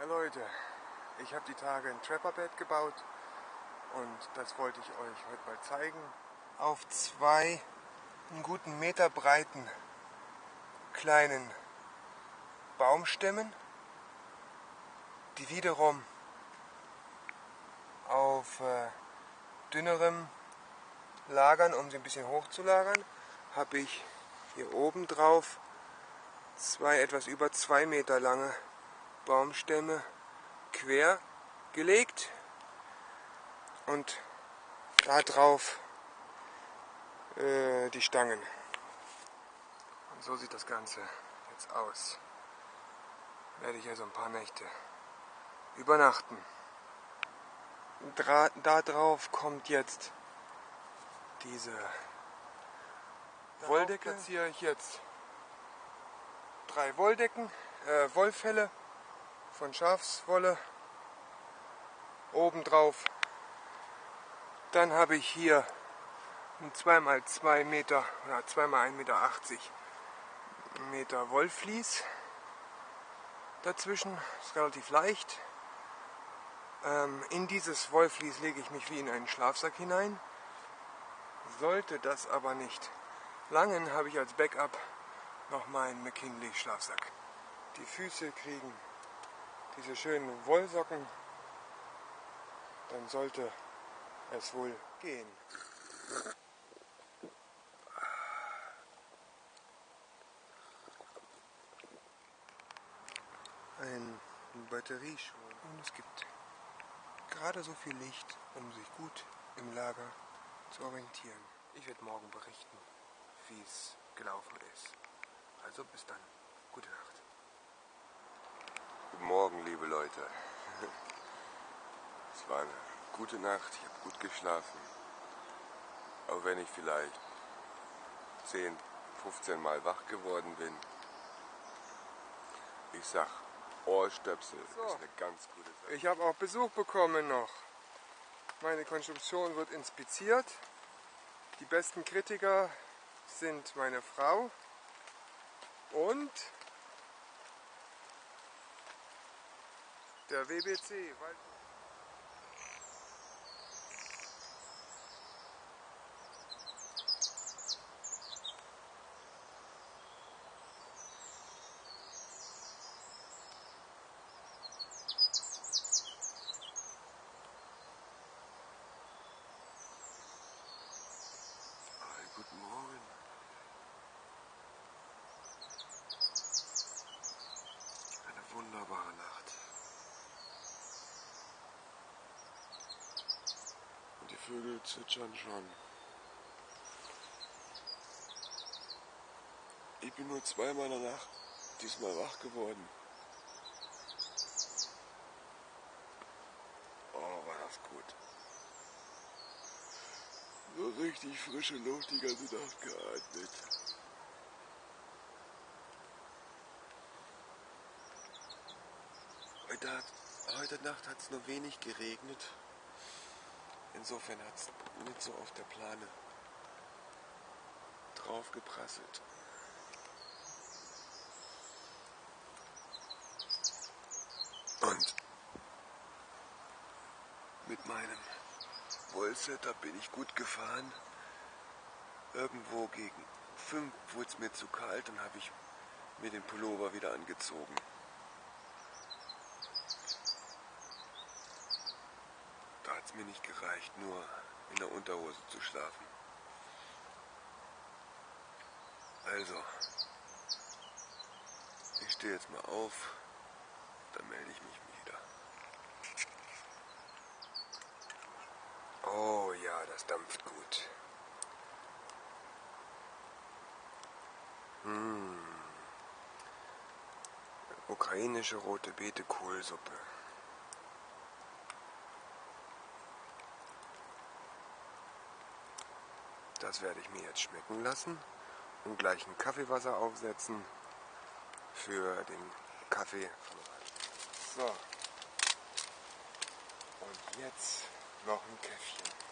Hi Leute, ich habe die Tage ein Trapperbett gebaut und das wollte ich euch heute mal zeigen. Auf zwei einen guten Meter breiten kleinen Baumstämmen, die wiederum auf äh, dünnerem Lagern, um sie ein bisschen hoch zu lagern, habe ich hier oben drauf zwei etwas über zwei Meter lange Baumstämme quer gelegt und da drauf äh, die Stangen. Und so sieht das Ganze jetzt aus. Werde ich also ein paar Nächte übernachten. Dra da drauf kommt jetzt diese Wolldecke. Platziere ich jetzt drei Wolldecken, äh, Wollfelle von Schafswolle obendrauf. Dann habe ich hier ein 2x2 Meter oder 2x1,80 Meter Meter Wollflies dazwischen. Ist relativ leicht. Ähm, in dieses Wollflies lege ich mich wie in einen Schlafsack hinein. Sollte das aber nicht langen, habe ich als Backup noch meinen McKinley Schlafsack. Die Füße kriegen diese schönen Wollsocken, dann sollte es wohl gehen. Ein Batterieschuh und es gibt gerade so viel Licht, um sich gut im Lager zu orientieren. Ich werde morgen berichten, wie es gelaufen ist. Also bis dann. Gute Nacht. Guten Morgen, liebe Leute. Es war eine gute Nacht, ich habe gut geschlafen. Auch wenn ich vielleicht 10, 15 Mal wach geworden bin. Ich sag, Ohrstöpsel so. ist eine ganz gute Sache. Ich habe auch Besuch bekommen noch. Meine Konstruktion wird inspiziert. Die besten Kritiker sind meine Frau und der WBC. Guten Morgen. Eine wunderbare Nacht. Und die Vögel zwitschern schon. Ich bin nur zweimal in der Nacht diesmal wach geworden. Oh, war das gut. So richtig frische Luft die ganze Nacht geatmet. Heute, heute Nacht hat es nur wenig geregnet. Insofern hat es nicht so auf der Plane draufgeprasselt. Und mit meinem Wollsetter bin ich gut gefahren. Irgendwo gegen fünf wurde es mir zu kalt und habe ich mir den Pullover wieder angezogen. Da hat es mir nicht gereicht, nur in der Unterhose zu schlafen. Also, ich stehe jetzt mal auf, dann melde ich mich wieder. Oh ja, das dampft gut. Hm. Ukrainische rote Beete Kohlsuppe. Das werde ich mir jetzt schmecken lassen und gleich ein Kaffeewasser aufsetzen für den Kaffee. So. Und jetzt noch ein Käffchen.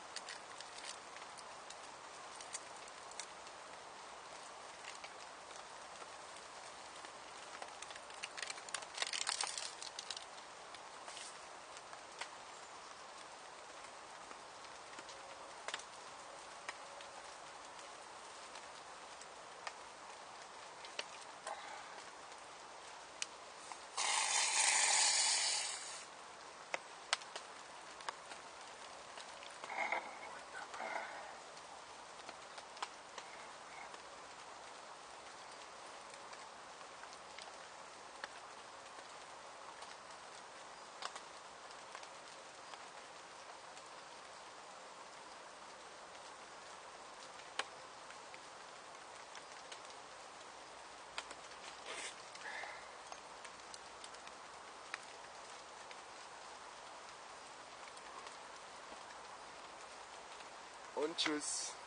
Und tschüss.